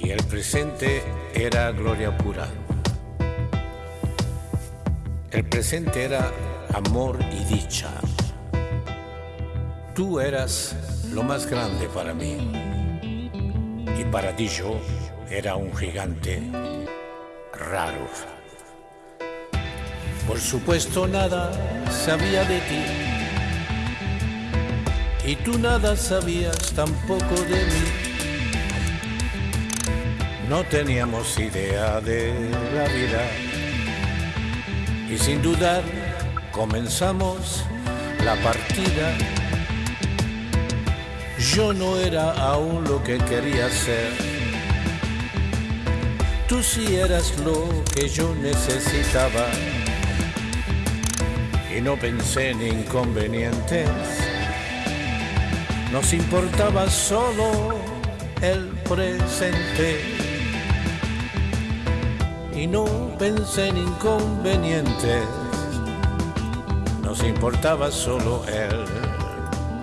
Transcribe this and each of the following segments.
Y el presente era gloria pura. El presente era amor y dicha. Tú eras lo más grande para mí. Y para ti yo era un gigante raro. Por supuesto nada sabía de ti. Y tú nada sabías tampoco de mí. No teníamos idea de la vida. Y sin dudar comenzamos la partida. Yo no era aún lo que quería ser. Tú sí eras lo que yo necesitaba. Y no pensé en inconvenientes. Nos importaba solo el presente. Y no pensé en inconvenientes. Nos importaba solo el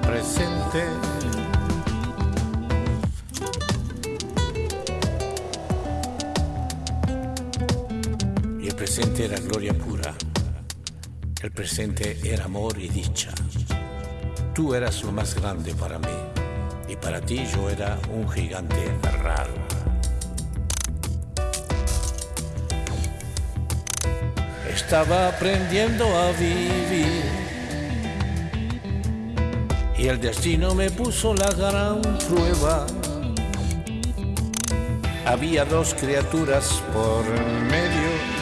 presente. Presente era gloria pura. El presente era amor y dicha. Tú eras lo más grande para mí. Y para ti yo era un gigante raro. Estaba aprendiendo a vivir. Y el destino me puso la gran prueba. Había dos criaturas por medio.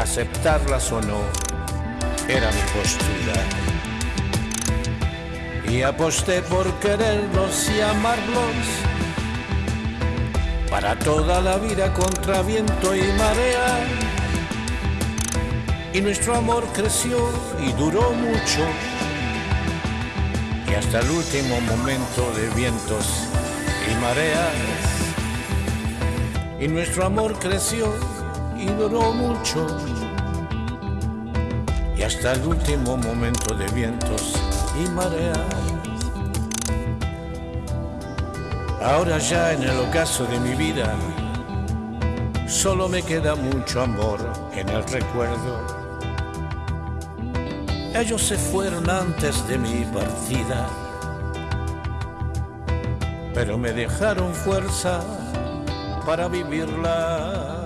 Aceptarlas o no era mi postura. Y aposté por quererlos y amarlos para toda la vida contra viento y marea. Y nuestro amor creció y duró mucho. Y hasta el último momento de vientos y mareas. Y nuestro amor creció y duró mucho. Y hasta el último momento de vientos y mareas. Ahora ya en el ocaso de mi vida, solo me queda mucho amor en el recuerdo. Ellos se fueron antes de mi partida, pero me dejaron fuerza para vivirla.